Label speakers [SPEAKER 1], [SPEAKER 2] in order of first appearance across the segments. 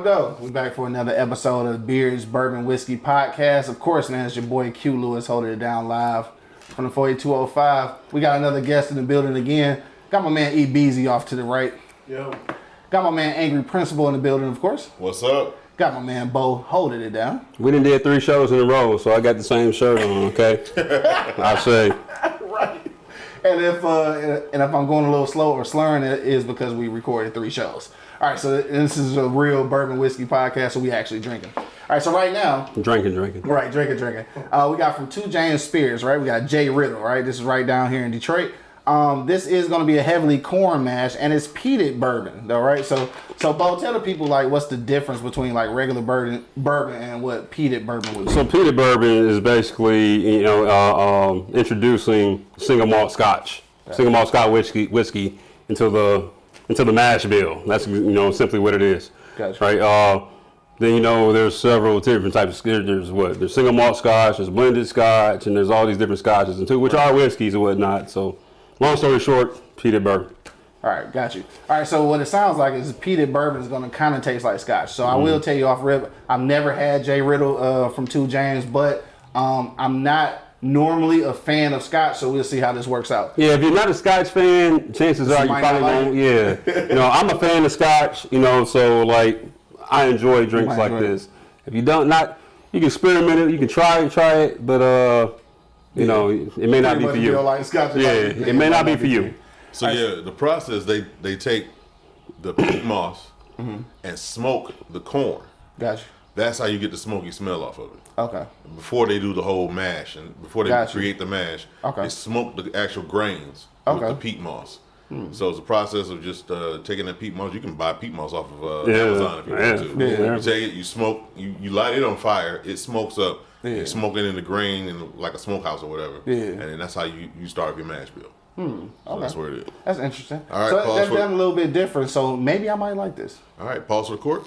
[SPEAKER 1] up, though? We back for another episode of Beers Bourbon Whiskey Podcast. Of course, man, it's your boy Q Lewis holding it down live from the 48205. We got another guest in the building again. Got my man E Beezy off to the right.
[SPEAKER 2] Yo.
[SPEAKER 1] Got my man Angry Principal in the building, of course.
[SPEAKER 3] What's up?
[SPEAKER 1] Got my man Bo holding it down.
[SPEAKER 4] We done did three shows in a row, so I got the same shirt on, okay? I say.
[SPEAKER 1] right. And if uh, and if I'm going a little slow or slurring, it is because we recorded three shows. All right, so this is a real bourbon whiskey podcast, so we actually drinking. All right, so right now,
[SPEAKER 4] Drinking, drinking.
[SPEAKER 1] right, drinking, drinking. Uh, we got from Two James Spirits, right? We got J. Riddle, right? This is right down here in Detroit. Um, this is going to be a heavily corn mash, and it's peated bourbon, though, right? So, so Bo, tell the people like what's the difference between like regular bourbon, bourbon, and what peated bourbon would be.
[SPEAKER 4] So peated bourbon is basically, you know, uh, um, introducing single malt Scotch, single malt Scotch whiskey, whiskey into the into the mash bill. That's you know simply what it is.
[SPEAKER 1] Gotcha.
[SPEAKER 4] Right. Uh, then you know there's several different types of there- there's what there's single malt Scotch, there's blended Scotch, and there's all these different Scotches and too, which are whiskeys and whatnot. So, long story short, peated bourbon.
[SPEAKER 1] All right, got you. All right, so what it sounds like is peated bourbon is going to kind of taste like scotch. So I
[SPEAKER 4] Mm-hmm.
[SPEAKER 1] will tell you off rip, I've never had J. Riddle uh, from Two James, but um, I'm not normally a fan of scotch. So we'll see how this works out.
[SPEAKER 4] Yeah, if you're not a Scotch fan, chances are you probably won't. Yeah, you know, I'm a fan of Scotch. You know, so like I enjoy drinks like
[SPEAKER 1] enjoy it.
[SPEAKER 4] this. If you don't, not you can experiment it, you can try it, try it, but uh, you know, it may not be for you.
[SPEAKER 1] like scotch.
[SPEAKER 4] yeah, it may not be for you.
[SPEAKER 3] So yeah, the process they they take the peat moss
[SPEAKER 1] Mm-hmm.
[SPEAKER 3] and smoke the corn.
[SPEAKER 1] Got you.
[SPEAKER 3] That's how you get the smoky smell off of it.
[SPEAKER 1] Okay.
[SPEAKER 3] Before they do the whole mash and before they
[SPEAKER 1] Gotcha.
[SPEAKER 3] create the mash,
[SPEAKER 1] Okay.
[SPEAKER 3] they smoke the actual grains
[SPEAKER 1] Okay. Hmm.
[SPEAKER 3] with the peat moss. So it's a process of just uh, taking that peat moss. You can buy peat moss off of uh,
[SPEAKER 4] Yeah,
[SPEAKER 3] Amazon if you
[SPEAKER 4] yeah,
[SPEAKER 3] want to.
[SPEAKER 4] yeah.
[SPEAKER 3] You take it, you smoke, you, you light it on fire, it smokes up.
[SPEAKER 1] Yeah.
[SPEAKER 3] You smoke it in the grain in like a smokehouse or whatever.
[SPEAKER 1] Yeah.
[SPEAKER 3] And then that's how you, you start your mash bill. Hmm. So that's where it is.
[SPEAKER 1] That's interesting.
[SPEAKER 3] All right,
[SPEAKER 1] so
[SPEAKER 3] pause
[SPEAKER 1] that's
[SPEAKER 3] for-
[SPEAKER 1] done a little bit different. So maybe I might like this.
[SPEAKER 3] All right, pause record.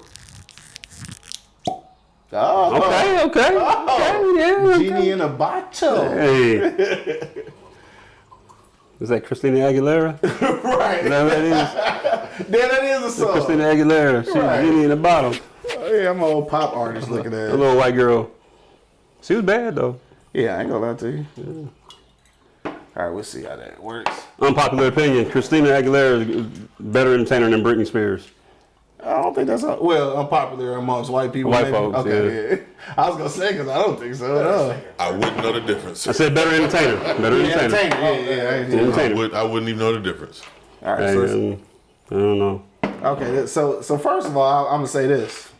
[SPEAKER 1] Oh,
[SPEAKER 4] Okay, okay, oh. okay, yeah. okay.
[SPEAKER 1] Genie in a bottle.
[SPEAKER 4] Hey. Is that Christina Aguilera? Is
[SPEAKER 1] right.
[SPEAKER 4] that what that is?
[SPEAKER 1] Then that is a song.
[SPEAKER 4] Christina Aguilera. She's
[SPEAKER 1] Right.
[SPEAKER 4] Genie in a bottle.
[SPEAKER 1] Oh, Yeah, I'm an old pop artist looking at
[SPEAKER 4] A little white girl. She was bad though.
[SPEAKER 1] Yeah, I ain't gonna lie to you. All right, we'll see how that works.
[SPEAKER 4] Unpopular opinion: Christina Aguilera is a better entertainer than Britney Spears.
[SPEAKER 1] I don't think that's a, well unpopular amongst white people.
[SPEAKER 4] White
[SPEAKER 1] maybe.
[SPEAKER 4] folks,
[SPEAKER 1] Okay, yeah. I was gonna say because I don't think so. No.
[SPEAKER 3] I wouldn't know the difference.
[SPEAKER 4] I said better entertainer. Better
[SPEAKER 1] Yeah,
[SPEAKER 4] entertainer.
[SPEAKER 1] entertainer. Yeah, yeah, yeah.
[SPEAKER 3] I,
[SPEAKER 4] Entertainer.
[SPEAKER 3] would, I wouldn't even know the difference.
[SPEAKER 1] All right,
[SPEAKER 4] Hey,
[SPEAKER 1] so
[SPEAKER 4] I don't know.
[SPEAKER 1] Okay, so so first of all, I'm gonna say this.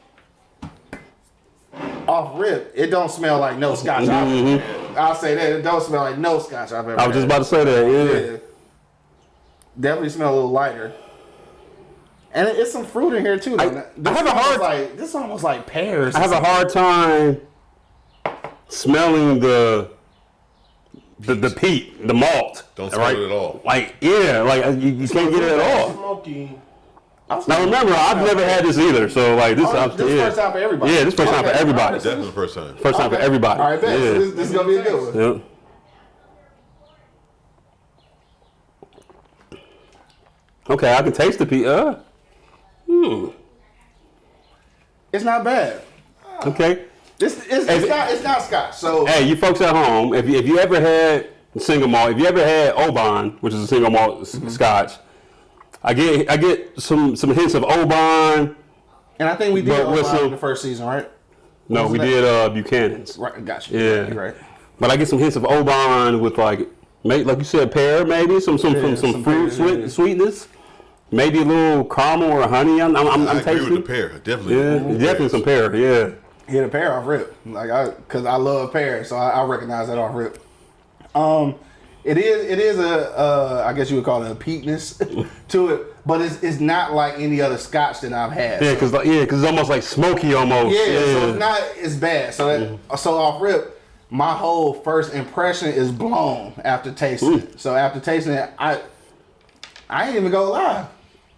[SPEAKER 1] Off rip, it don't smell like no scotch. I've- I'll say that it don't smell like no scotch I've ever.
[SPEAKER 4] I was just about to say that. Yeah.
[SPEAKER 1] Yeah. Definitely smell a little lighter. And it's some fruit in here too.
[SPEAKER 4] I-
[SPEAKER 1] This
[SPEAKER 4] I have a
[SPEAKER 1] almost
[SPEAKER 4] hard-
[SPEAKER 1] like this is almost like pears.
[SPEAKER 4] I have a hard time smelling the the the peat, the malt.
[SPEAKER 3] Don't smell it at all.
[SPEAKER 4] Like yeah, like uh, you, you can't get it at all.
[SPEAKER 2] Smoky.
[SPEAKER 4] Now remember, I've never had this either, so like this.
[SPEAKER 1] Oh,
[SPEAKER 4] I'm,
[SPEAKER 1] this
[SPEAKER 4] yeah.
[SPEAKER 1] first time for everybody.
[SPEAKER 4] Yeah, this first time for everybody.
[SPEAKER 1] alright,
[SPEAKER 3] Definitely the first time.
[SPEAKER 4] First time for everybody.
[SPEAKER 1] All right, bet. So
[SPEAKER 4] Yeah.
[SPEAKER 1] this, this is gonna be a good one.
[SPEAKER 4] Yep. Okay, I can taste the peat. Uh,
[SPEAKER 1] It's not bad.
[SPEAKER 4] okay.
[SPEAKER 1] This it's, it's not it's not scotch. So
[SPEAKER 4] Hey, you folks at home, if you, if you ever had single malt, if you ever had Oban, which is a single malt
[SPEAKER 1] Mm-hmm.
[SPEAKER 4] Scotch, I get I get some some hints of Oban.
[SPEAKER 1] and I think we did Oban
[SPEAKER 4] some-
[SPEAKER 1] the first season, right?
[SPEAKER 4] No, we
[SPEAKER 1] that?
[SPEAKER 4] did uh, Buchanan's.
[SPEAKER 1] Right, got you.
[SPEAKER 4] Yeah.
[SPEAKER 1] You're right.
[SPEAKER 4] But I get some hints of Oban with like, like you said, pear maybe some some
[SPEAKER 1] Yeah,
[SPEAKER 4] some, some,
[SPEAKER 1] some
[SPEAKER 4] fruit sweet, sweetness, maybe a little caramel or honey. I'm I'm, I'm,
[SPEAKER 3] I agree
[SPEAKER 4] tasting.
[SPEAKER 3] with the pear. Definitely.
[SPEAKER 4] Yeah,
[SPEAKER 3] With the
[SPEAKER 4] definitely
[SPEAKER 3] pears.
[SPEAKER 4] some pear. Yeah.
[SPEAKER 1] Hit a pear off rip, like I, cause I love pears, so I, I recognize that off rip. Um, it is, it is a, uh, I guess you would call it a peatness to it, but it's, it's not like any other Scotch that I've had.
[SPEAKER 4] Yeah, cause like, yeah, cause it's almost like smoky almost.
[SPEAKER 1] Yeah, so it's not as bad. So that,
[SPEAKER 4] Mm-hmm.
[SPEAKER 1] so off rip, my whole first impression is blown after tasting it. So after tasting it, I I ain't even gonna lie.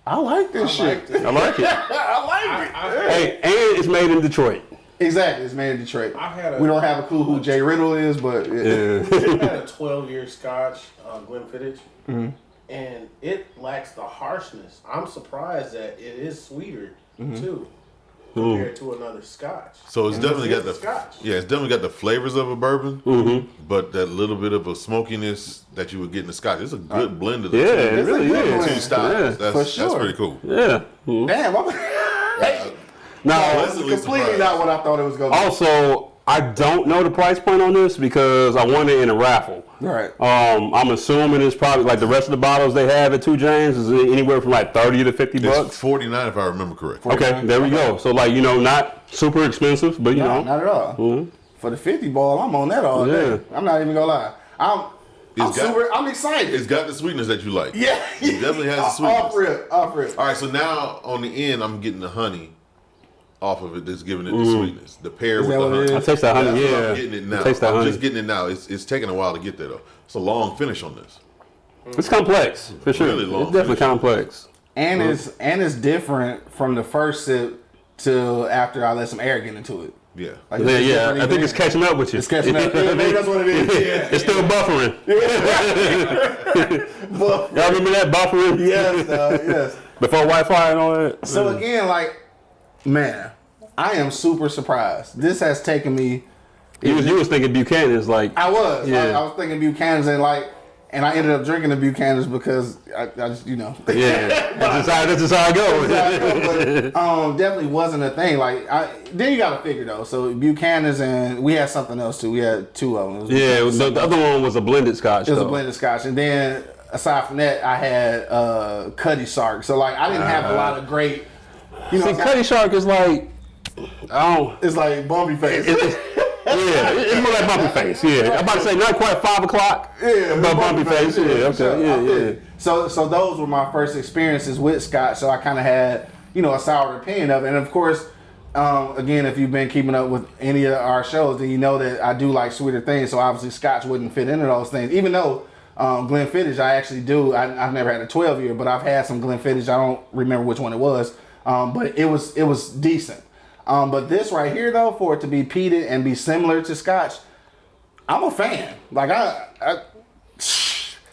[SPEAKER 1] I like this shit.
[SPEAKER 4] I like it.
[SPEAKER 1] I like it.
[SPEAKER 2] I,
[SPEAKER 4] hey, and it's made in Detroit.
[SPEAKER 1] Exactly, it's made in Detroit.
[SPEAKER 2] I had a-
[SPEAKER 1] we don't have a clue who J. Riddle is, but it,
[SPEAKER 4] Yeah.
[SPEAKER 2] I had a 12 year Scotch, uh, Glenfiddich, and it lacks the harshness. I'm surprised that it is sweeter too. Compared to another Scotch.
[SPEAKER 3] So it's
[SPEAKER 2] And
[SPEAKER 3] definitely got the
[SPEAKER 2] Scotch.
[SPEAKER 3] yeah, it's definitely got the flavors of a bourbon,
[SPEAKER 4] Mm-hmm.
[SPEAKER 3] but that little bit of a smokiness that you would get in the Scotch. It's a good blend of the
[SPEAKER 4] Yeah,
[SPEAKER 3] two,
[SPEAKER 4] it
[SPEAKER 1] It's
[SPEAKER 4] really is.
[SPEAKER 3] two styles.
[SPEAKER 4] Yeah,
[SPEAKER 3] that's,
[SPEAKER 1] for
[SPEAKER 3] that's pretty cool.
[SPEAKER 4] Yeah. Mhm.
[SPEAKER 1] Damn, I'm
[SPEAKER 4] Now,
[SPEAKER 3] Pleasantly
[SPEAKER 1] completely
[SPEAKER 3] surprised.
[SPEAKER 1] not what I thought it was going to be.
[SPEAKER 4] also, I don't know the price point on this because I won it in a raffle.
[SPEAKER 1] Right.
[SPEAKER 4] Um, I'm assuming it's probably like the rest of the bottles they have at Two James is anywhere from like 30 to 50
[SPEAKER 3] It's
[SPEAKER 4] bucks.
[SPEAKER 3] forty nine if I remember correctly.
[SPEAKER 4] Okay, there we go. So like you know, not super expensive, but you
[SPEAKER 1] No,
[SPEAKER 4] know,
[SPEAKER 1] not at all. For the 50 ball, I'm on that all day. I'm not even gonna lie. I'm, I'm
[SPEAKER 3] got-
[SPEAKER 1] super. I'm excited.
[SPEAKER 3] It's got the sweetness that you like.
[SPEAKER 1] yeah,
[SPEAKER 3] It definitely has the
[SPEAKER 1] Off
[SPEAKER 3] sweetness.
[SPEAKER 1] rip, off rip.
[SPEAKER 3] All right, so now on the end, I'm getting the honey off of it. That's giving it the
[SPEAKER 4] Mm.
[SPEAKER 3] sweetness. The pear
[SPEAKER 1] Is
[SPEAKER 3] with the honey.
[SPEAKER 4] I taste that honey.
[SPEAKER 3] That's what
[SPEAKER 4] Yeah,
[SPEAKER 3] I'm getting it now.
[SPEAKER 4] I taste that
[SPEAKER 3] I'm
[SPEAKER 4] honey.
[SPEAKER 3] just getting it now. It's, it's taking a while to get there though. It's a long finish on this.
[SPEAKER 4] It's complex for sure.
[SPEAKER 3] Really long
[SPEAKER 4] it's definitely
[SPEAKER 3] finish.
[SPEAKER 4] complex.
[SPEAKER 1] And it's and it's different from the first sip to after I let some air get into it.
[SPEAKER 3] Yeah.
[SPEAKER 1] Like,
[SPEAKER 4] Yeah, yeah. I think it's catching up with you.
[SPEAKER 1] It's catching up. Yeah, maybe that's what it is. Yeah.
[SPEAKER 4] It's still buffering.
[SPEAKER 1] But-
[SPEAKER 4] Y'all remember that buffering?
[SPEAKER 1] yes, uh, yes.
[SPEAKER 4] Before Wi-Fi and all that.
[SPEAKER 1] So again, like, man, I am super surprised. This has taken me.
[SPEAKER 4] you was, you was thinking Buchanan's like.
[SPEAKER 1] I was.
[SPEAKER 4] Yeah.
[SPEAKER 1] I, I was thinking Buchanan's and like, and I ended up drinking the Buchanan's because I, I just, you know.
[SPEAKER 4] Yeah, that's just how, that's just how I go.
[SPEAKER 1] but, um, definitely wasn't a thing. Like, I, then you got to figure though. So Buchanan's and we had something else too. We had two of them.
[SPEAKER 4] Yeah, the, the other one was a blended scotch.
[SPEAKER 1] It was
[SPEAKER 4] though.
[SPEAKER 1] a blended scotch, and then aside from that, I had uh, Cutty Sark. So like, I didn't have a lot of great. You know,
[SPEAKER 4] See, Cutty Sark is like, I don't.
[SPEAKER 1] it's like bumpy face.
[SPEAKER 4] It's, it's, yeah, it's more like bumpy face. Yeah, I'm about to say not quite five o'clock.
[SPEAKER 1] Yeah,
[SPEAKER 4] but bumpy face. Yeah, okay,
[SPEAKER 1] I
[SPEAKER 4] yeah, yeah.
[SPEAKER 1] So, so those were my first experiences with Scotch. So I kind of had, you know, a sour opinion of it. And of course, um, again, if you've been keeping up with any of our shows, then you know that I do like sweeter things. So obviously, Scotch wouldn't fit into those things. Even though um, Glenfiddich, I actually do. I, I've never had a 12 year, but I've had some Glenfiddich. I don't remember which one it was, um, but it was it was decent. Um, but this right here, though, for it to be peated and be similar to Scotch, I'm a fan. Like I, I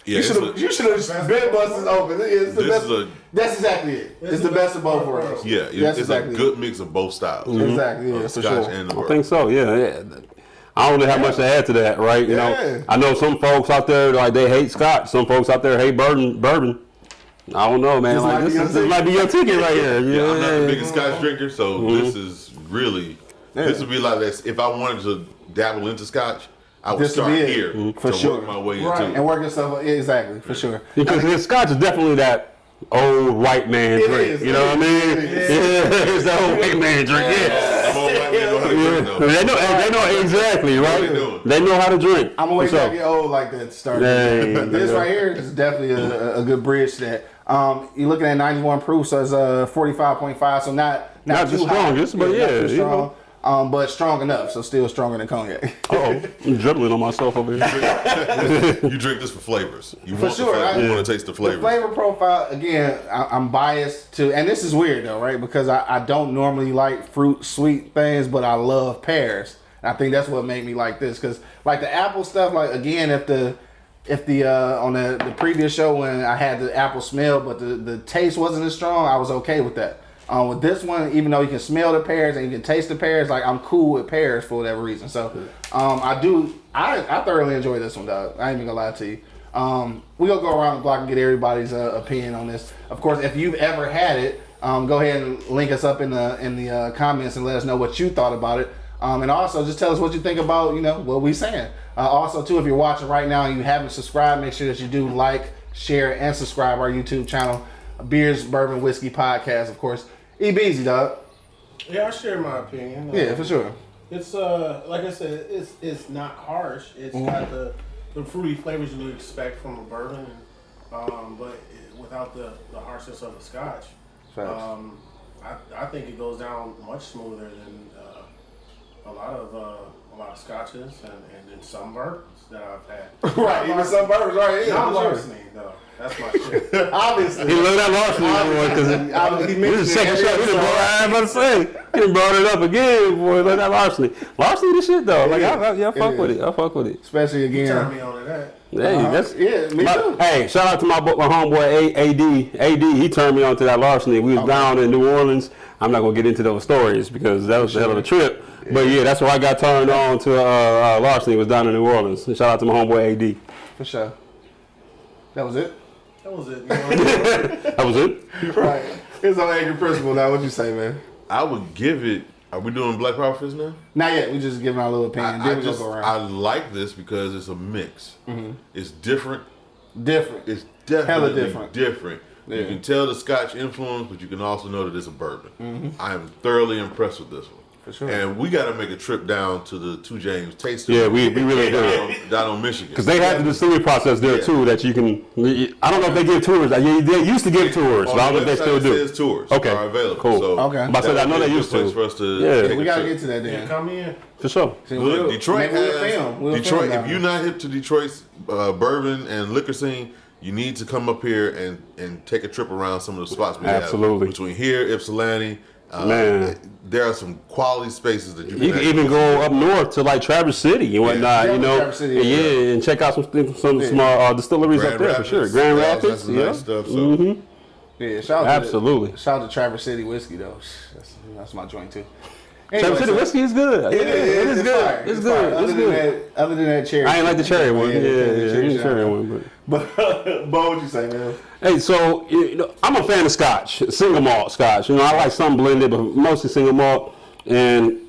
[SPEAKER 3] Yeah,
[SPEAKER 1] you should have you should have been busted open. It's the
[SPEAKER 3] This
[SPEAKER 1] best.
[SPEAKER 3] is a-
[SPEAKER 1] that's exactly it. It's, the best of both worlds.
[SPEAKER 3] Yeah, it-
[SPEAKER 1] that's
[SPEAKER 3] it's
[SPEAKER 1] exactly
[SPEAKER 3] a good mix of both styles.
[SPEAKER 1] Exactly, yeah, for
[SPEAKER 3] Scotch
[SPEAKER 1] sure.
[SPEAKER 3] and the
[SPEAKER 4] I
[SPEAKER 3] bourbon.
[SPEAKER 4] think so. Yeah, yeah. I don't know how much to add to that, right? You
[SPEAKER 1] Yeah.
[SPEAKER 4] know, I know some folks out there like they hate Scotch. Some folks out there hate bourbon. Bourbon. I don't know, man.
[SPEAKER 1] This
[SPEAKER 4] like
[SPEAKER 1] might
[SPEAKER 4] this,
[SPEAKER 1] be your
[SPEAKER 4] is, this might be your ticket right here. Yeah,
[SPEAKER 3] Yeah, I'm not the biggest Scotch drinker, so
[SPEAKER 1] Mm-hmm.
[SPEAKER 3] this is really this would be like this. If I wanted to dabble into Scotch, I would
[SPEAKER 1] This
[SPEAKER 3] start
[SPEAKER 1] be it.
[SPEAKER 3] here
[SPEAKER 1] Mhm. For
[SPEAKER 3] to
[SPEAKER 1] sure.
[SPEAKER 3] work my way
[SPEAKER 1] Right,
[SPEAKER 3] into.
[SPEAKER 1] and work yourself exactly for sure.
[SPEAKER 4] Because his Scotch is definitely that old white man
[SPEAKER 1] It
[SPEAKER 4] drink.
[SPEAKER 1] is,
[SPEAKER 4] You know
[SPEAKER 1] it
[SPEAKER 4] what I mean?
[SPEAKER 1] is,
[SPEAKER 4] Yeah, it's that old white man drink. Yeah.
[SPEAKER 3] I'm old white man know how to drink.
[SPEAKER 4] They know, they know exactly, right?
[SPEAKER 3] they.
[SPEAKER 4] They know how to drink.
[SPEAKER 1] I'm gonna wait
[SPEAKER 4] For
[SPEAKER 1] till I get old like that to start.
[SPEAKER 4] Yeah,
[SPEAKER 1] but this right here is definitely a, a good bridge to that. Um, you're looking at 91 proof, so it's uh 45.5, so not not,
[SPEAKER 4] Not the
[SPEAKER 1] too high.
[SPEAKER 4] but
[SPEAKER 1] not
[SPEAKER 4] yeah,
[SPEAKER 1] too
[SPEAKER 4] you
[SPEAKER 1] strong.
[SPEAKER 4] know.
[SPEAKER 1] Um, but strong enough, so still stronger than cognac.
[SPEAKER 4] Oh, I'm dribbling on myself over here.
[SPEAKER 3] You drink this for flavors. You want
[SPEAKER 1] sure,
[SPEAKER 3] flavor.
[SPEAKER 1] I-
[SPEAKER 3] you want to taste the
[SPEAKER 1] The
[SPEAKER 3] flavors.
[SPEAKER 1] flavor profile, again, I, I'm biased to, and this is weird though, right? Because I, I don't normally like fruit sweet things, but I love pears. And I think that's what made me like this. Because like the apple stuff, like again, if the if the uh, on the, the previous show when I had the apple smell, but the, the taste wasn't as strong, I was okay with that. Um, with this one, even though you can smell the pears and you can taste the pears, like I'm cool with pears for whatever reason. So um, I do, I, I thoroughly enjoy this one, dog. I ain't even gonna lie to you. Um, we gonna go around the block and get everybody's uh, opinion on this. Of course, if you've ever had it, um, go ahead and link us up in the in the uh, comments and let us know what you thought about it. Um, and also just tell us what you think about you know what we're saying. Uh, also too, if you're watching right now and you haven't subscribed, make sure that you do like, share, and subscribe our YouTube channel, Beers, Bourbon, Whiskey Podcast. Of course, E Beezy dog.
[SPEAKER 2] Yeah, I share my opinion.
[SPEAKER 1] Yeah, for sure.
[SPEAKER 2] It's uh, like I said, it's it's not harsh. It's
[SPEAKER 1] Mm-hmm.
[SPEAKER 2] got the the fruity flavors you would expect from a bourbon, um, but it, without the the harshness of the Scotch.
[SPEAKER 1] Facts.
[SPEAKER 2] Um, I, I think it goes down much smoother than a lot of uh, a lot of scotches and, and then some bourbons that I've had.
[SPEAKER 1] right, even some bourbons, right? Yeah,
[SPEAKER 2] Not
[SPEAKER 1] for sure.
[SPEAKER 2] larceny though. That's my shit.
[SPEAKER 1] Obviously.
[SPEAKER 4] He learned that larceny because
[SPEAKER 1] he
[SPEAKER 4] this
[SPEAKER 1] mentioned
[SPEAKER 4] is
[SPEAKER 1] it
[SPEAKER 4] second shot. He the boy. I was about to say. You brought it up again, boy. Like that larceny. Larceny, the shit though. Like I, I, yeah, I fuck
[SPEAKER 1] It
[SPEAKER 4] with
[SPEAKER 1] is.
[SPEAKER 4] it. I fuck with it.
[SPEAKER 1] Especially
[SPEAKER 2] Turn
[SPEAKER 1] again.
[SPEAKER 2] me on to that.
[SPEAKER 4] Hey,
[SPEAKER 1] Uh-huh.
[SPEAKER 4] that's
[SPEAKER 1] Yeah, me
[SPEAKER 4] my-
[SPEAKER 1] too.
[SPEAKER 4] Hey, shout out to my my homeboy A- AD. AD, he turned me on to that larceny. We was down in New Orleans. I'm not gonna get into those stories because that was the hell of a trip. But yeah, that's where I got turned on to uh, uh, larceny. Was down in New Orleans. Shout out to my homeboy AD.
[SPEAKER 1] For sure. That was it.
[SPEAKER 2] That was it. You know?
[SPEAKER 4] That was it.
[SPEAKER 1] Right. It's on Angry Principal now. What you say, man?
[SPEAKER 3] I would give it. Are we doing Black Power Fist now?
[SPEAKER 1] Not yet. We just giving our little opinion.
[SPEAKER 3] I, I just I like this because it's a mix. It's different.
[SPEAKER 1] Different.
[SPEAKER 3] It's definitely
[SPEAKER 1] different.
[SPEAKER 3] different. You
[SPEAKER 1] Yeah. Mm-hmm.
[SPEAKER 3] can tell the Scotch influence, but you can also know that it's a bourbon. I am thoroughly impressed with this one.
[SPEAKER 1] For sure.
[SPEAKER 3] And we got to make a trip down to the Two James Taste.
[SPEAKER 4] Yeah, we, we really
[SPEAKER 3] down,
[SPEAKER 4] do.
[SPEAKER 3] on, down on Michigan.
[SPEAKER 4] Because they have the distillery process there
[SPEAKER 3] Yeah.
[SPEAKER 4] too that you can. I don't know if they give tours. They they used to give tours, but I don't know if they still do.
[SPEAKER 3] says tours
[SPEAKER 4] Okay,
[SPEAKER 3] are available.
[SPEAKER 4] cool.
[SPEAKER 3] So
[SPEAKER 1] Okay.
[SPEAKER 4] But I said, I know
[SPEAKER 3] that would
[SPEAKER 4] they
[SPEAKER 3] be
[SPEAKER 4] used to.
[SPEAKER 3] for us to
[SPEAKER 4] Yeah.
[SPEAKER 3] take
[SPEAKER 1] we gotta get to that
[SPEAKER 2] Yeah,
[SPEAKER 1] then.
[SPEAKER 2] come in.
[SPEAKER 4] For sure.
[SPEAKER 1] See,
[SPEAKER 3] Look,
[SPEAKER 1] we'll-
[SPEAKER 3] Detroit
[SPEAKER 1] maybe we'll
[SPEAKER 3] has
[SPEAKER 1] film. We'll
[SPEAKER 3] Detroit.
[SPEAKER 1] film
[SPEAKER 3] if you're not hip to Detroit's uh, bourbon and liquor scene, you need to come up here and and take a trip around some of the spots we
[SPEAKER 4] Absolutely.
[SPEAKER 3] have between here, Ypsilanti. Uh,
[SPEAKER 4] Man.
[SPEAKER 3] there are some quality spaces that you can,
[SPEAKER 4] You can
[SPEAKER 3] actually
[SPEAKER 4] even go up north to like Traverse City and whatnot,
[SPEAKER 1] Yeah,
[SPEAKER 4] you know.
[SPEAKER 1] Traverse City,
[SPEAKER 4] yeah,
[SPEAKER 1] yeah.
[SPEAKER 4] and check out some things- some small uh, distilleries
[SPEAKER 3] Grand
[SPEAKER 4] up there
[SPEAKER 3] Rapids,
[SPEAKER 4] for sure. Grand
[SPEAKER 3] yeah,
[SPEAKER 4] Rapids,
[SPEAKER 3] that's
[SPEAKER 4] yeah.
[SPEAKER 3] nice stuff. So
[SPEAKER 4] Mhm.
[SPEAKER 1] Yeah, shout out
[SPEAKER 4] Absolutely.
[SPEAKER 1] To shout out to Traverse City whiskey though. That's, that's my joint too. Anyway,
[SPEAKER 4] City
[SPEAKER 1] so-
[SPEAKER 4] whiskey is good.
[SPEAKER 1] It
[SPEAKER 4] Yeah,
[SPEAKER 1] is,
[SPEAKER 4] it is
[SPEAKER 1] it's
[SPEAKER 4] good.
[SPEAKER 1] fire,
[SPEAKER 4] It's
[SPEAKER 1] fire.
[SPEAKER 4] good.
[SPEAKER 1] Other
[SPEAKER 4] It's
[SPEAKER 1] than
[SPEAKER 4] good.
[SPEAKER 1] that, other than that cherry.
[SPEAKER 4] I ain't like the cherry one. Yeah, yeah,
[SPEAKER 1] cherry
[SPEAKER 4] the cherry
[SPEAKER 1] shot.
[SPEAKER 4] one. But.
[SPEAKER 1] But, but what you say, man?
[SPEAKER 4] Hey, so you know, I'm a fan of Scotch, single malt Scotch. You know, I like some blended, but mostly single malt, and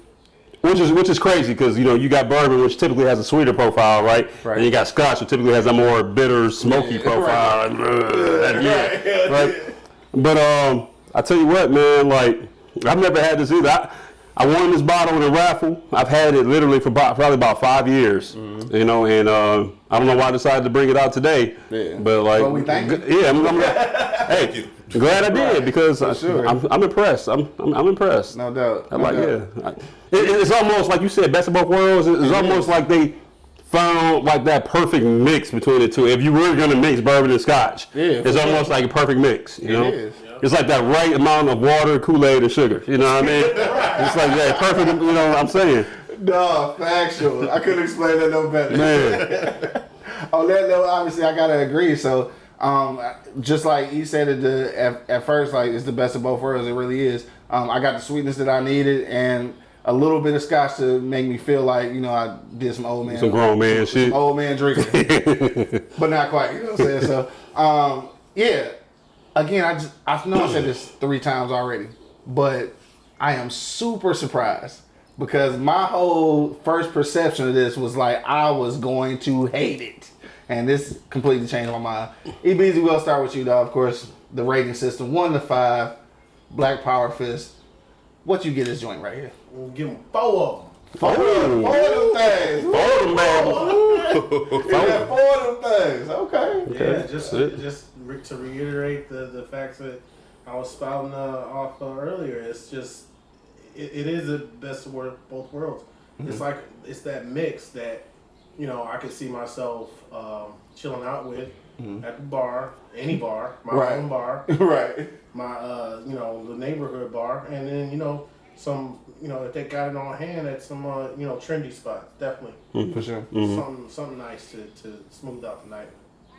[SPEAKER 4] which is which is crazy because you know you got bourbon, which typically has a sweeter profile, right?
[SPEAKER 1] Right.
[SPEAKER 4] And you got Scotch, which typically has a more bitter, smoky
[SPEAKER 1] Yeah,
[SPEAKER 4] profile.
[SPEAKER 1] right.
[SPEAKER 4] Ugh, yeah,
[SPEAKER 1] Right.
[SPEAKER 4] right. But um, I tell you what, man, like I've never had this either. I, I won this bottle in a raffle. I've had it literally for about, probably about five years,
[SPEAKER 1] Mm-hmm.
[SPEAKER 4] you know, and uh, I don't know why I decided to bring it out today.
[SPEAKER 1] Yeah.
[SPEAKER 4] But like,
[SPEAKER 1] Well, we thank you.
[SPEAKER 4] yeah, I'm, I'm hey, glad I did because I,
[SPEAKER 1] sure.
[SPEAKER 4] I'm, I'm impressed. I'm, I'm, I'm impressed.
[SPEAKER 1] No doubt.
[SPEAKER 4] I'm
[SPEAKER 1] no
[SPEAKER 4] like,
[SPEAKER 1] doubt.
[SPEAKER 4] yeah. I- It, it's almost like you said, best of both worlds. It's almost like they found like that perfect mix between the two. If you were gonna mix bourbon and scotch,
[SPEAKER 1] Yeah,
[SPEAKER 4] it's almost like a perfect mix. You know,
[SPEAKER 1] is.
[SPEAKER 4] it's like that right amount of water, Kool Aid, and sugar. You know what I mean? it's like that perfect. You know what I'm saying,
[SPEAKER 1] No, factual. I couldn't explain that no better.
[SPEAKER 4] man?
[SPEAKER 1] On that note, obviously, I gotta agree. So, um, just like he said at the at, at first, like it's the best of both worlds. It really is. Um, I got the sweetness that I needed and a little bit of scotch to make me feel like you know I did some old man,
[SPEAKER 4] Some grown man
[SPEAKER 1] some
[SPEAKER 4] shit.
[SPEAKER 1] old man drinking, but not quite. You know what I'm saying? So, um, yeah. Again, I just I know I said this three times already, but I am super surprised because my whole first perception of this was like I was going to hate it, and this completely changed my mind. EBZ, we'll start with you, though. Of course, the rating system one to five, Black Power Fist. What you get this joint right here?
[SPEAKER 2] We'll give them four of them.
[SPEAKER 1] Four of them, four of them things.
[SPEAKER 4] Oh man,
[SPEAKER 1] Yeah, four of them things. Okay.
[SPEAKER 2] Yeah, just just re- to reiterate the the facts that I was spouting uh, off uh, earlier. It's just it, it is the best of both worlds.
[SPEAKER 1] Mm-hmm.
[SPEAKER 2] It's like it's that mix that you know I could see myself um, chilling out with at the bar, any bar, my
[SPEAKER 1] Mm-hmm. Right.
[SPEAKER 2] own bar,
[SPEAKER 1] right.
[SPEAKER 2] my uh, you know the neighborhood bar, and then you know some you know if they got it on hand at some uh, you know trendy spots, definitely
[SPEAKER 1] For sure.
[SPEAKER 4] Mm-hmm.
[SPEAKER 2] something something nice to, to smooth out the night.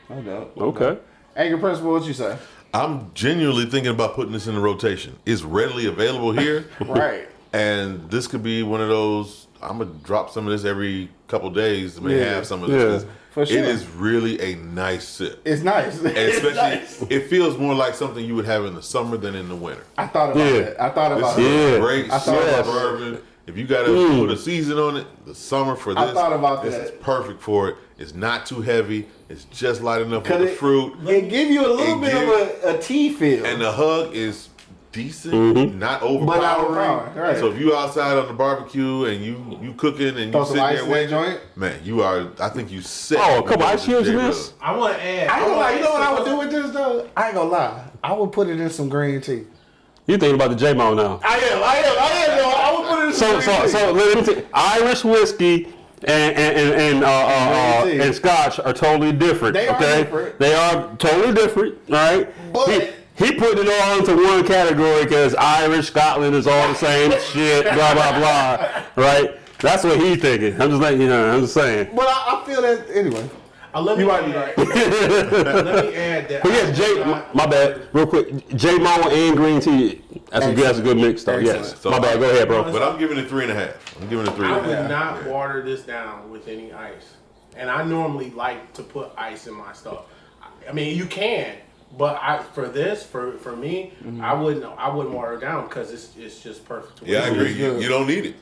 [SPEAKER 1] No doubt.
[SPEAKER 4] okay.
[SPEAKER 1] Angry Principal, what you say?
[SPEAKER 3] I'm genuinely thinking about putting this in the rotation. It's readily available here.
[SPEAKER 1] Right.
[SPEAKER 3] And this could be one of those. I'm gonna drop some of this every couple days. May
[SPEAKER 1] Yeah,
[SPEAKER 3] have some of
[SPEAKER 4] yeah,
[SPEAKER 3] this.
[SPEAKER 1] For sure.
[SPEAKER 3] It is really a nice sip,
[SPEAKER 1] It's nice.
[SPEAKER 3] and
[SPEAKER 1] It's
[SPEAKER 3] especially
[SPEAKER 1] nice.
[SPEAKER 3] it feels more like something you would have in the summer than in the winter.
[SPEAKER 1] I thought about
[SPEAKER 4] Yeah.
[SPEAKER 1] that. I thought
[SPEAKER 3] This
[SPEAKER 1] about
[SPEAKER 3] is
[SPEAKER 1] that.
[SPEAKER 4] Yeah.
[SPEAKER 3] great
[SPEAKER 1] I thought
[SPEAKER 3] summer
[SPEAKER 1] about
[SPEAKER 3] bourbon. If you gotta
[SPEAKER 4] Mm.
[SPEAKER 3] put a season on it, the summer for this,
[SPEAKER 1] I thought about
[SPEAKER 3] this
[SPEAKER 1] that.
[SPEAKER 3] is perfect for it. It's not too heavy. It's just light enough
[SPEAKER 1] for
[SPEAKER 3] the fruit,
[SPEAKER 1] It give you a little
[SPEAKER 3] It
[SPEAKER 1] bit
[SPEAKER 3] give-
[SPEAKER 1] of a, a tea feel.
[SPEAKER 3] and the hug is decent,
[SPEAKER 4] Mm-hmm.
[SPEAKER 3] not
[SPEAKER 1] But not
[SPEAKER 3] overpowering.
[SPEAKER 1] overpowering, right.
[SPEAKER 3] So if you outside on the barbecue and you you cooking and
[SPEAKER 1] Throw
[SPEAKER 3] you
[SPEAKER 1] some
[SPEAKER 3] sitting
[SPEAKER 1] ice
[SPEAKER 3] there
[SPEAKER 1] in
[SPEAKER 3] waiting,
[SPEAKER 1] joint.
[SPEAKER 3] man, you are. I think you set.
[SPEAKER 4] Oh, a
[SPEAKER 3] with
[SPEAKER 4] couple ice cubes in this?
[SPEAKER 2] I want to add.
[SPEAKER 1] I ain't gonna lie. You know what I would
[SPEAKER 2] would
[SPEAKER 1] do with this though? I ain't gonna lie. I would put it in some green tea.
[SPEAKER 4] You thinking about the J Mo now?
[SPEAKER 1] I am. I am. I am. Though. I would put it in
[SPEAKER 4] So,
[SPEAKER 1] some
[SPEAKER 4] so,
[SPEAKER 1] green tea.
[SPEAKER 4] so let me tell Irish whiskey and and and and, uh, uh, uh, and Scotch are totally different.
[SPEAKER 1] They are
[SPEAKER 4] okay,
[SPEAKER 1] different.
[SPEAKER 4] they are totally different. All right,
[SPEAKER 1] But-
[SPEAKER 4] He- he put it all into one category because Irish, Scotland is all the same shit, blah blah blah, right? That's what he's thinking. I'm just letting you know. I'm just saying.
[SPEAKER 1] But I, I feel that anyway.
[SPEAKER 2] I let me
[SPEAKER 1] You might be right.
[SPEAKER 2] let me add that.
[SPEAKER 4] But
[SPEAKER 2] I
[SPEAKER 4] yeah,
[SPEAKER 2] would
[SPEAKER 4] my,
[SPEAKER 2] not-
[SPEAKER 4] my bad, real quick. Jay Mo and green tea. That's a good. That's a good mix, though. Yes.
[SPEAKER 3] So
[SPEAKER 4] my bad. Go ahead, bro.
[SPEAKER 3] But I'm giving it three and a half. I'm giving it three
[SPEAKER 2] I
[SPEAKER 3] and a
[SPEAKER 2] would
[SPEAKER 3] half.
[SPEAKER 2] not water this down with any ice. And I normally like to put ice in my stuff. I mean, you can, but I for this for for me,
[SPEAKER 1] Mm-hmm.
[SPEAKER 2] I wouldn't I wouldn't water it down because it's it's just perfect.
[SPEAKER 3] Yeah, I agree. You, you don't need it.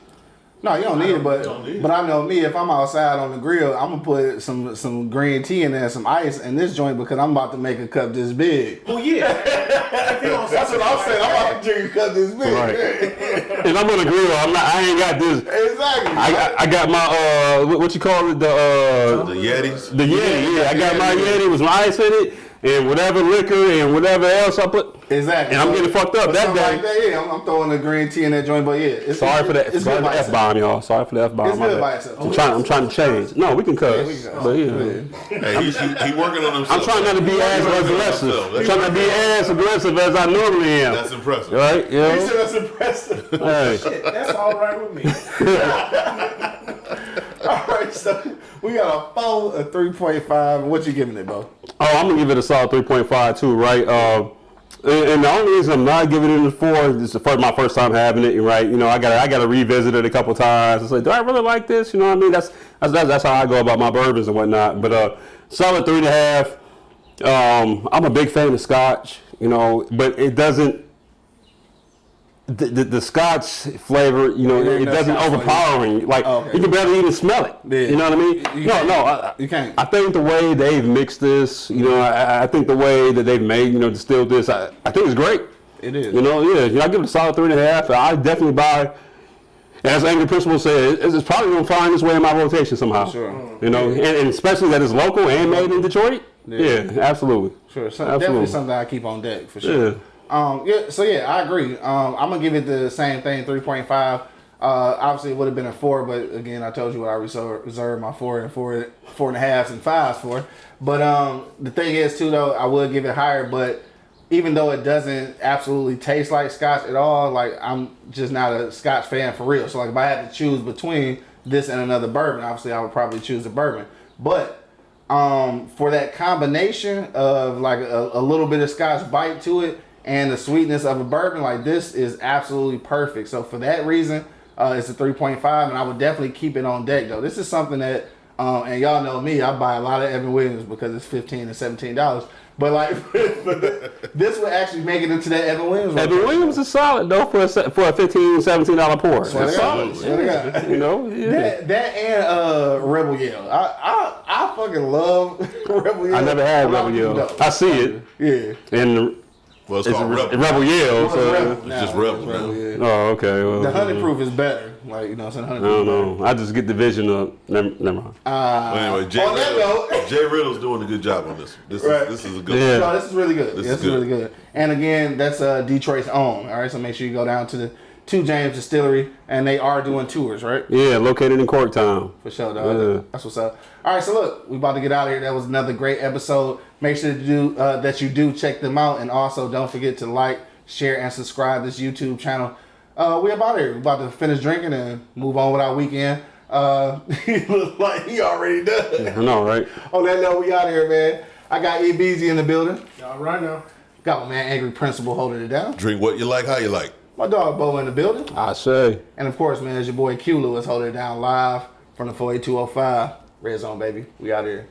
[SPEAKER 1] No, you don't need it, but
[SPEAKER 2] don't need it.
[SPEAKER 1] but I know me. If I'm outside on the grill, I'm gonna put some some green tea in there, some ice in this joint because I'm about to make a cup this big.
[SPEAKER 2] Well, yeah. If you don't
[SPEAKER 1] That's what I'm saying. I'm about to drink a cup this big.
[SPEAKER 4] Right. And I'm on the grill. I'm not. I ain't got this.
[SPEAKER 1] exactly.
[SPEAKER 4] I got, I got my uh, what, what you call it? The uh,
[SPEAKER 3] The Yetis.
[SPEAKER 4] the Yeti. Yeah, I got my Yeti with my ice in it and whatever liquor and whatever else I put.
[SPEAKER 1] exactly.
[SPEAKER 4] And I'm getting fucked up
[SPEAKER 1] But
[SPEAKER 4] that
[SPEAKER 1] something
[SPEAKER 4] day.
[SPEAKER 1] Like that, yeah, I'm, I'm throwing the green tea in that joint, but yeah. It's,
[SPEAKER 4] Sorry for that.
[SPEAKER 1] It's
[SPEAKER 4] Sorry
[SPEAKER 1] good
[SPEAKER 4] for the F bomb, y'all. Sorry for the f bomb.
[SPEAKER 1] It's
[SPEAKER 4] my
[SPEAKER 1] good
[SPEAKER 4] bad.
[SPEAKER 1] by itself.
[SPEAKER 4] I'm trying. I'm trying to change. No, we can cuss.
[SPEAKER 1] we can cuss.
[SPEAKER 4] But yeah.
[SPEAKER 3] Hey, he, he, he working on himself.
[SPEAKER 4] I'm trying not to be as aggressive.
[SPEAKER 3] himself.
[SPEAKER 4] I'm trying to be as aggressive as I normally am.
[SPEAKER 3] That's impressive.
[SPEAKER 4] Right? Yeah. You
[SPEAKER 1] He said that's impressive.
[SPEAKER 4] Hey.
[SPEAKER 2] That's all right with me.
[SPEAKER 1] All right, so we got a four, a three point five. What you giving it, Bo?
[SPEAKER 4] Oh, I'm gonna give it a solid 3.5 too, right? Uh, and, the only reason I'm not giving it a four is the first, my first time having it, right? You know, I got I got to revisit it a couple times. It's like, do I really like this? You know what I mean? That's that's that's, that's how I go about my bourbons and whatnot. But uh, solid three and a half. Um, I'm a big fan of Scotch, you know, but it doesn't. The, the, the Scotch flavor, you know,
[SPEAKER 1] Yeah,
[SPEAKER 4] it
[SPEAKER 1] no
[SPEAKER 4] doesn't
[SPEAKER 1] Scotch flavor.
[SPEAKER 4] overpowering. Like
[SPEAKER 1] Oh, okay.
[SPEAKER 4] you can barely even smell it.
[SPEAKER 1] Yeah.
[SPEAKER 4] You know what I mean?
[SPEAKER 1] You
[SPEAKER 4] no, no, I,
[SPEAKER 1] You can't.
[SPEAKER 4] I think the way they've mixed this, you know, I, I think the way that they've made, you know, distilled this, I, I think it's great.
[SPEAKER 1] It is.
[SPEAKER 4] You know, yeah, you know, I give it a solid three and a half. I definitely buy. As Angry Principal said, it's, it's probably gonna find its way in my rotation somehow.
[SPEAKER 1] Sure.
[SPEAKER 4] You know, and, and especially that it's local and made in Detroit. Yeah, absolutely.
[SPEAKER 1] Sure, so
[SPEAKER 4] Absolutely.
[SPEAKER 1] definitely something I keep on deck for sure.
[SPEAKER 4] Yeah.
[SPEAKER 1] Um, yeah, so yeah, I agree. Um, I'm gonna give it the same thing, three point five. Uh, obviously, it would have been a four, but again, I told you what I reserve, reserved my four and four, four and a halves and fives for. But um, the thing is, too, though, I would give it higher. But even though it doesn't absolutely taste like Scotch at all, like I'm just not a Scotch fan for real. So like, if I had to choose between this and another bourbon, obviously, I would probably choose the bourbon. But um, for that combination of like a, a little bit of scotch bite to it and the sweetness of a bourbon, like this is absolutely perfect. So for that reason, uh, it's a 3.5, and I would definitely keep it on deck though. This is something that, um, and y'all know me, I buy a lot of Evan Williams because it's 15 and 17 dollars. But like, this would actually make it into that Evan Williams.
[SPEAKER 4] Evan. Williams is solid though for a for a 15 17 dollar pour.
[SPEAKER 1] Swear
[SPEAKER 4] It's solid.
[SPEAKER 1] God.
[SPEAKER 4] You know, yeah.
[SPEAKER 1] That, that and uh, Rebel Yell. I, I I fucking love Rebel Yell.
[SPEAKER 4] I never had Rebel Yell. I see it,
[SPEAKER 1] Yeah.
[SPEAKER 4] and
[SPEAKER 3] Well, it's
[SPEAKER 4] it's
[SPEAKER 3] called
[SPEAKER 4] a,
[SPEAKER 3] Rebel.
[SPEAKER 4] Rebel Yell.
[SPEAKER 1] It's
[SPEAKER 4] So,
[SPEAKER 1] Rebel
[SPEAKER 3] It's
[SPEAKER 1] now.
[SPEAKER 3] just Rebel now.
[SPEAKER 1] yeah.
[SPEAKER 4] oh, okay. Well,
[SPEAKER 1] The honey proof is better. Like you know, what I'm saying honey
[SPEAKER 4] I don't
[SPEAKER 1] proof.
[SPEAKER 4] know. I just get the vision of. Never, never mind.
[SPEAKER 1] Uh,
[SPEAKER 3] But anyway, Jay,
[SPEAKER 1] on that
[SPEAKER 3] Riddle,
[SPEAKER 1] note,
[SPEAKER 3] J. Riddle's doing a good job on this. This
[SPEAKER 1] Right.
[SPEAKER 3] is this is a good.
[SPEAKER 4] Yeah.
[SPEAKER 1] no, this is really good.
[SPEAKER 3] This
[SPEAKER 1] This,
[SPEAKER 3] is
[SPEAKER 1] is really
[SPEAKER 3] good.
[SPEAKER 1] good. And again, that's uh, Detroit's own. All right, so make sure you go down to the Two James Distillery, and they are doing tours, right?
[SPEAKER 4] Yeah, located in Corktown.
[SPEAKER 1] For sure, dog.
[SPEAKER 4] Yeah.
[SPEAKER 1] That's what's up. All right, so look, we about to get out of here. That was another great episode. Make sure to do uh, that you do check them out, and also don't forget to like, share, and subscribe this YouTube channel. Uh, we about here. We about to finish drinking and move on with our weekend. Uh, he look like he already done.
[SPEAKER 4] I know, right?
[SPEAKER 1] On that note, we out here, man. I got E Beezy in the building.
[SPEAKER 2] All right now.
[SPEAKER 1] Got my man Angry Principal holding it down.
[SPEAKER 3] Drink what you like, how you like.
[SPEAKER 1] My dog Bo in the building.
[SPEAKER 4] I say.
[SPEAKER 1] And of course, man, it's your boy Q Lewis holding it down live from the 48205. Red Zone, baby. We out here.